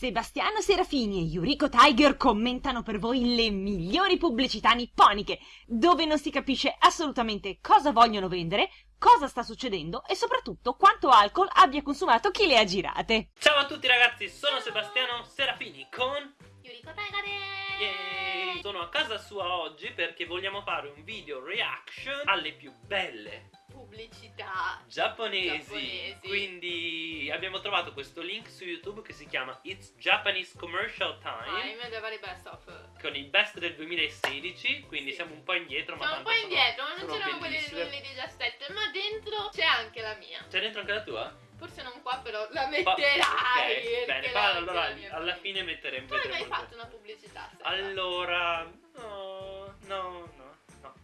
Sebastiano Serafini e Yuriko Tiger commentano per voi le migliori pubblicità nipponiche, dove non si capisce assolutamente cosa vogliono vendere, cosa sta succedendo e soprattutto quanto alcol abbia consumato chi le ha girate. Ciao a tutti ragazzi, sono Sebastiano Serafini con... Yuriko Taigare! Yay! Sono a casa sua oggi perché vogliamo fare un video reaction alle più belle Pubblicità giapponesi. Giapponesi. Quindi abbiamo trovato questo link su YouTube che si chiama It's Japanese Commercial Time Time dei vari best of con i best del 2016, quindi Sì. siamo un po' indietro, ma Siamo un tanto po' indietro, ma non c'erano quelle del bellissime. 2017 Ma dentro c'è anche la mia C'è dentro anche la tua? Forse non qua però la Pa- metterai ok, perché bene, metti allora alla fine metteremo Tu hai mai fatto una pubblicità? Allora, no, no,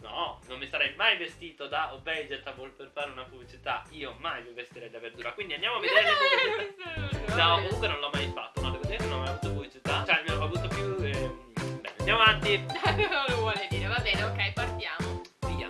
no, no, no, non mi sarei mai vestito da Vegetable per fare una pubblicità. Io mai mi vestirei da verdura. Quindi andiamo a vedere le pubblicità. No, comunque non l'ho mai fatto. No, devo dire che non ho mai avuto pubblicità. Cioè, mi ho avuto più. ehm, Bene, andiamo avanti. non lo vuole dire, va bene, ok, partiamo Via.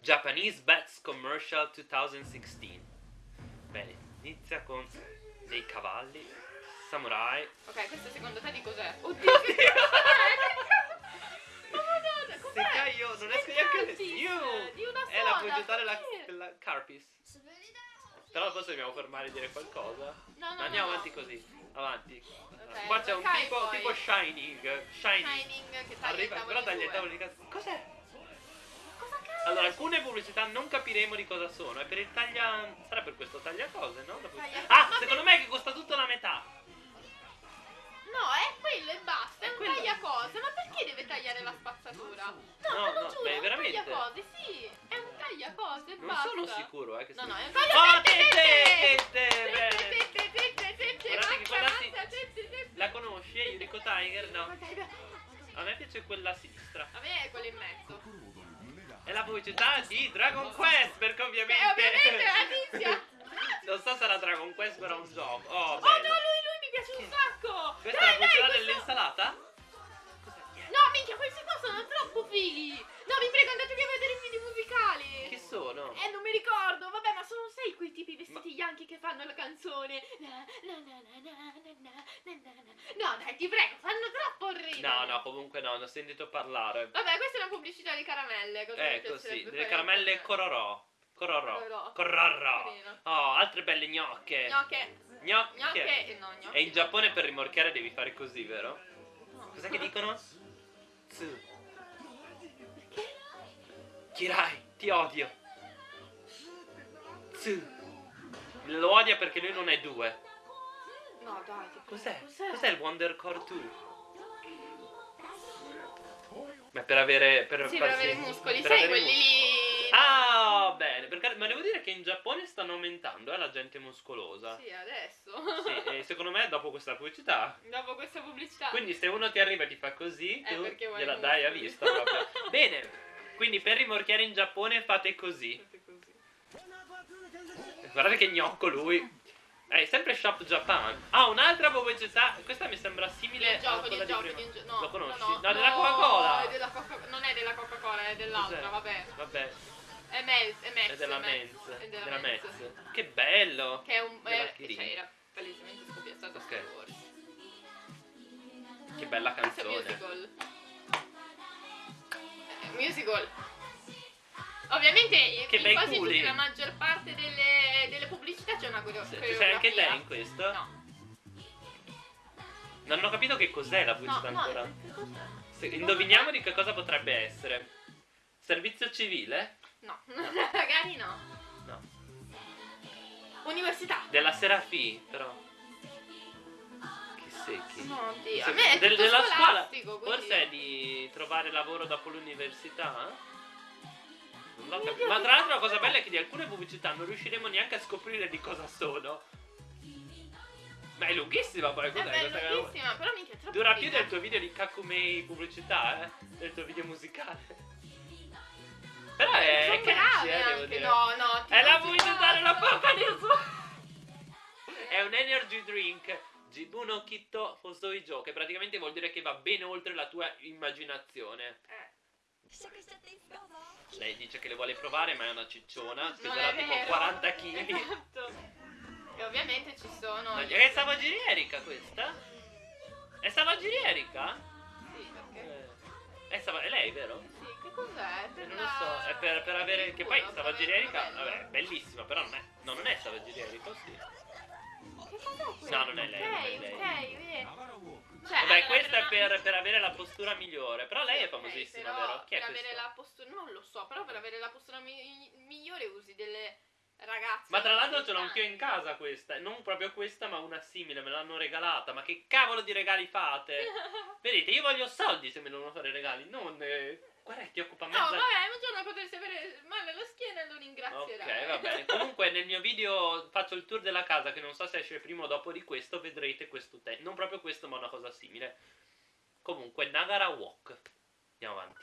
Japanese Bets Commercial 2016. Bene, inizia con dei cavalli, samurai. Ok, questo secondo te di cos'è? Oddio, Madonna, Se cos'è? cai io non riesco neanche a! Di una È la della, perché? della Carpis. Però forse dobbiamo fermare a dire qualcosa. No, no, andiamo no. avanti così. Avanti. Ok, Qua c'è un tipo, poi. tipo Shining. Shining. Shining che taglia Arriva, però taglia i tavoli tavoli di casa. Cos'è? Cosa cazzo? Allora, alcune pubblicità non capiremo di cosa sono. È per il taglia. Sarà per questo taglia cose, no? La Taglia- Ah, Ma secondo me è che costa tutto la metà. No, è quello e basta, è un quello. tagliacose. Ma perché deve tagliare la spazzatura? No, No, no, giuro, beh, è un veramente? tagliacose, sì. È un tagliacose e Non basta. sono sicuro, eh. Che No, no, è un Oh, tagliacose. quella. La conosci, eh, Yuriko Tiger? No. A me piace quella a sinistra. A me è quello in mezzo. È la pubblicità di Dragon Quest, perché ovviamente... Che ovviamente è la tizia. non so se era Dragon Quest, però è un gioco. Oh, Oh no, lui, lui mi piace un sacco. Questa dai, è la pubblicità dell'insalata? canzone. Na, na, na, no, dai, ti prego, fanno troppo ridere. No, no, comunque no, non ho sentito parlare. Vabbè, questa è una pubblicità di caramelle. Eh, così, delle caramelle Cororò. Cororò. Cororò. Oh, altre belle gnocche. Gnocche. Gnocche. gnocche. No, gnocche. E in Giappone per rimorchiare devi fare così, vero? No. Cos'è che dicono? Tsu. Perché? Kirai, ti odio. Tsu. Lo odia perché lui non è due. No, dai, Cos'è? Cos'è? Cos'è il Wonder Core 2? Ma per avere. Per Sì, per avere i muscoli, per sai, quelli lì. Ah, bene, perché, ma devo dire che in Giappone stanno aumentando, eh, la gente muscolosa. Sì, adesso. Sì, e secondo me dopo questa pubblicità. Dopo questa pubblicità. Quindi se uno ti arriva e ti fa così, Eh, tu gliela dai a vista proprio. bene, quindi per rimorchiare in Giappone fate così. Guardate che gnocco lui. È sempre Shop Japan. Ah, un'altra pubblicità. Questa mi sembra simile gioco, a quella del gioco, di prima. gio- no, Lo conosci? No, No, della Coca-Cola. è Coca- non è della Coca-Cola, è dell'altra, vabbè. Vabbè, È Mez, è Mez. è della Mez. È della, Della Mez. Che bello. Che è un... Kirin. cioè, era palesemente scopiazzato Ok. Star Wars. Che bella è canzone. musical. Eh, musical. Ovviamente Che in quasi tutte la maggior delle, delle pubblicità c'è una coreografia. Sei anche te in questo? No. Non ho capito che cos'è la No, pubblicità no, ancora. cos'è? Se- indoviniamo di che cosa potrebbe essere. Servizio civile? No, magari no. No. Università. Della Serafi, però. Che secchi. No, Dio. Se- A me è del- della scuola. quindi- Forse è di trovare lavoro dopo l'università? Non Ma tra l'altro la cosa è? bella è che di alcune pubblicità non riusciremo neanche a scoprire di cosa sono. Ma è lunghissima poi, È cos'è? bellissima, lunghissima, però minchia è troppo Dura più del tuo video di Kakumei pubblicità, eh? Del tuo video musicale. Però è, è catchy, eh, devo dire. No, no. È la pubblicità della no. Coca È un energy drink. Jibuno Kitto Hosoijo, che praticamente vuol dire che va bene oltre la tua immaginazione. Eh. Lei dice che le vuole provare, ma è una cicciona, peserà tipo vero. 40 kg. Esatto. E ovviamente ci sono. Ma è Savagiri Erika questa? È Savagiri Erika? Sì, perché? Eh, È, Sava- è lei, vero? Sì, che cos'è? Per Non lo so, è per, per avere. Che poi culo, Savagiri per- Erika, bello. vabbè, è bellissima, però non è. No, non è Savagiri Erika, sì. Cos'è? No, non è lei, non è Ok, lei. ok, vedi. Cioè, Vabbè, allora, questa è una- per, per avere la postura migliore. Però lei è Ok, famosissima, però vero? Chi è per avere questa? la postura, non lo so, però per avere la postura mi- migliore usi delle ragazze. Ma tra l'altro ce l'ho anch'io in casa questa. Non proprio questa, ma una simile. Me l'hanno regalata. Ma che cavolo di regali fate? Vedete, io voglio soldi se me devono fare regali. Non. Eh... Guarda, che ti occupa No, mezza. vabbè, un giorno potresti avere male alla schiena e lo ringrazierai. Ok, va bene. Comunque nel mio video faccio il tour della casa che non so se esce prima o dopo di questo, vedrete questo te. Non proprio questo, ma una cosa simile. Comunque Nagara Walk. Andiamo avanti.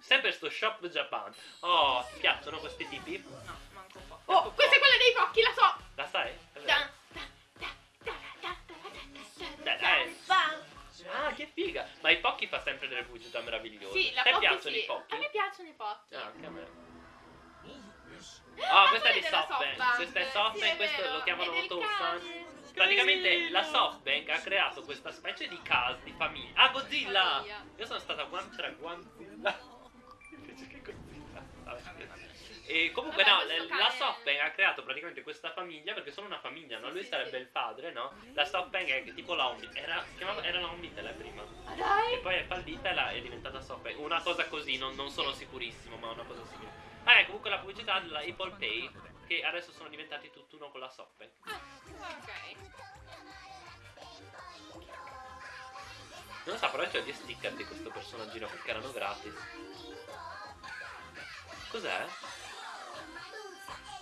Sempre sto shop Japan. Oh, ti piacciono questi tipi? No, manco un po'. Oh, questa è quella dei cocchi, la so! La sai? È figa! Ma i Pocchi fa sempre delle pubblicità meravigliose. Sì, la Ti Pocky piacciono sì. i Pocchi? A me piacciono i Pocchi. Ah, anche a me. Ah, Oh, questa è di SoftBank. Questa è Sì, SoftBank, è questo vero. lo chiamano Tosan. Praticamente la SoftBank ha creato questa specie di casa di famiglia. Ah, Godzilla! Io sono stata a Guam, c'era Guanzilla. Invece che Godzilla. Vabbè. E comunque Vabbè, no, la cane- SoftBank ha creato praticamente questa famiglia perché sono una famiglia, no? Sì, Lui sì, sarebbe sì. il padre, no? La SoftBank è tipo la Omni. Era, chiamava, era la Omnitel prima. Ah, dai! E poi è fallita e la- è diventata SoftBank. Una cosa così, non, non sono sicurissimo, ma una cosa simile. Ah, è comunque la pubblicità della Apple Pay, che adesso sono diventati tutt'uno con la SoftBank. Ah, ok. Non lo so, però c'ho gli sticker di questo personaggino perché erano gratis. Cos'è?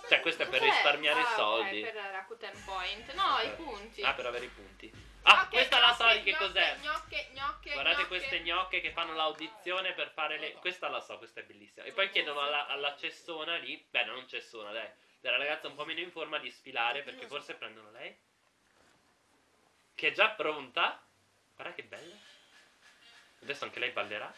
Cioè, questo è per Cos'è? risparmiare Ah, soldi. per Rakuten Point. No, i Eh. punti. Ah, per avere i punti. Ah, Gnocche, questa la so gnocche, di che gnocche, cos'è. Gnocche, gnocche, Guardate gnocche. queste gnocche che fanno l'audizione per fare le... Questa la so, questa è bellissima. E poi chiedono alla, alla cessona lì, beh non cessona dai, della ragazza un po' meno in forma di sfilare perché forse prendono lei. Che è già pronta. Guarda che bella. Adesso anche lei ballerà.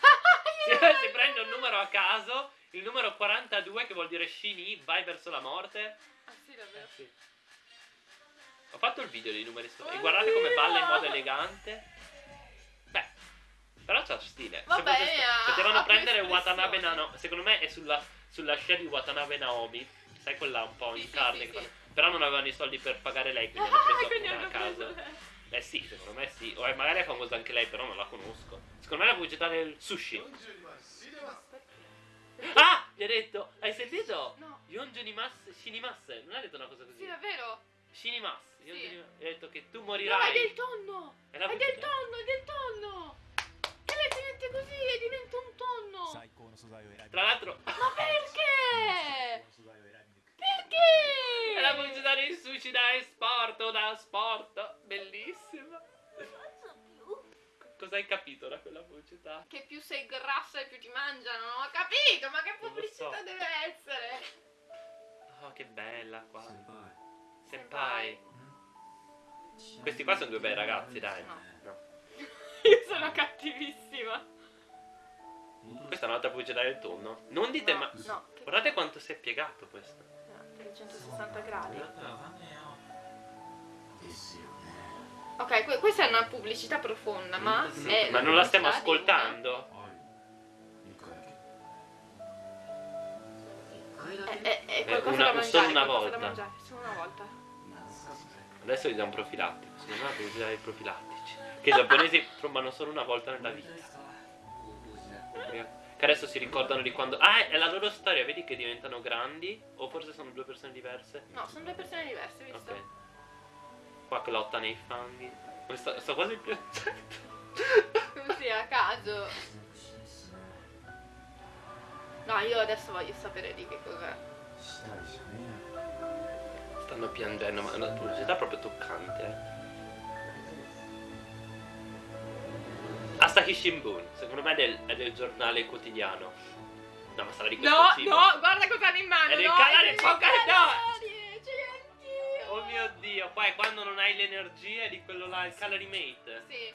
si prende un numero a caso, il numero 42 che vuol dire Shini, vai verso la morte. Ah, sì, davvero. Sì. Ho fatto il video dei numeri sopra. E guardate come balla in modo elegante. Beh, però c'ha stile. Vabbè, sta- Potevano ha prendere. Watanabe Naomi. Secondo me è sulla, sulla scia di Watanabe Naomi. Sai quella un po' Sì, in sì, carne. sì, che sì. Però non avevano i soldi per pagare lei, quindi hanno Ah, preso quindi una hanno a caso. preso lei. Eh sì, secondo me sì. O magari è famosa anche lei, però non la conosco. Secondo me è la pubblicità del sushi. Ah! Gli ha detto, hai sentito? No. Yonjunimas, Shinimas, non ha detto una cosa così. Sì, davvero. Shinimas, sì. Yonjunimas, ha detto che tu morirai. No, è del tonno! È, è del tonno, è del tonno! E lei diventa così e diventa un tonno! Tra l'altro... Ma perché? perché? È la pubblicità di suicida è sport, da sport, bellissima. Cosa hai capito da quella pubblicità? Che più sei grassa e più ti mangiano. Non ho capito, ma che pubblicità so. deve essere? Oh, che bella qua. 先輩 Senpai. Questi qua sono due bei ragazzi, dai. No. No. Io sono cattivissima. Questa è un'altra pubblicità del tonno. Non dite no, ma... No, che Guardate quanto si è piegato questo. 360 gradi. Ok, questa è una pubblicità profonda, ma... Mm ma non la stiamo ascoltando. È, è, è qualcosa una, da mangiare, solo una volta. Mangiare, solo una volta. Adesso gli do un profilattico, secondo me devi usare i profilattici. Che i giapponesi trombano solo una volta nella vita. Che adesso si ricordano di quando... Ah, è la loro storia, vedi che diventano grandi? O forse sono due persone diverse? No, sono due persone diverse, visto? Ok. Qua che lotta nei fanghi. Sto, sto quasi piangendo. Così a caso. No, io adesso voglio sapere di che cos'è. Stanno piangendo, ma è una curiosità proprio toccante. Eh. Asahi Shimbun, secondo me è del, è del giornale quotidiano. No, ma sarà di questo No, cibo. no, guarda cosa hanno in mano. È del canale Pokémon. Oddio, poi quando non hai l'energia di quello là, il calorimate. Sì.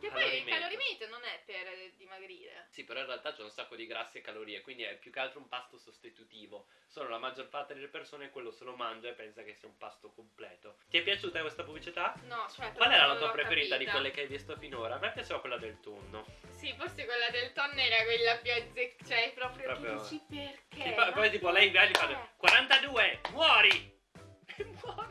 Che poi il calorimate non è per dimagrire. Sì, però in realtà c'è un sacco di grassi e calorie, quindi è più che altro un pasto sostitutivo. Solo la maggior parte delle persone quello se lo mangia e pensa che sia un pasto completo. Ti è piaciuta questa pubblicità? No, cioè. Qual era la tua preferita capita. di quelle che hai visto finora? A me piaceva quella del tonno. Sì, forse quella del tonno era quella più azzeccata. Cioè, proprio, proprio... dici perché? Sì, poi, tipo lei va e fa eh. 42, muori! E muori!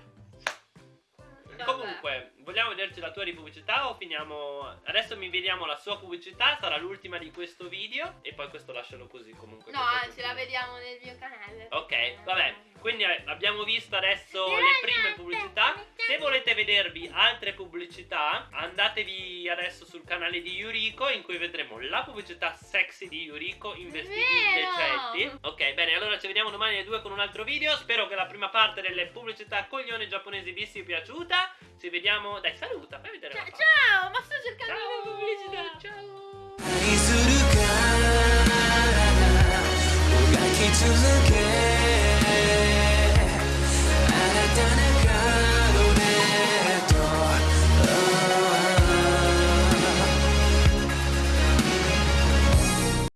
Comunque, vogliamo vederci la tua di pubblicità o finiamo? Adesso mi vediamo la sua pubblicità, sarà l'ultima di questo video e poi questo lascialo così comunque. No, poi anzi, la vediamo nel mio canale. Ok, vabbè, quindi eh, abbiamo visto adesso le prime pubblicità. Se volete vedervi altre pubblicità, andatevi adesso sul canale di Yuriko in cui vedremo la pubblicità sexy di Yuriko in vestiti Vero! decenti. Ok, bene, allora ci vediamo domani alle 2 con un altro video. Spero che la prima parte delle pubblicità coglione giapponesi vi sia piaciuta. Ci vediamo. Dai, saluta, fai vedere. Ciao, la faccia. ciao, ma sto cercando Ciao. le pubblicità. Ciao. 愛するからもがき続け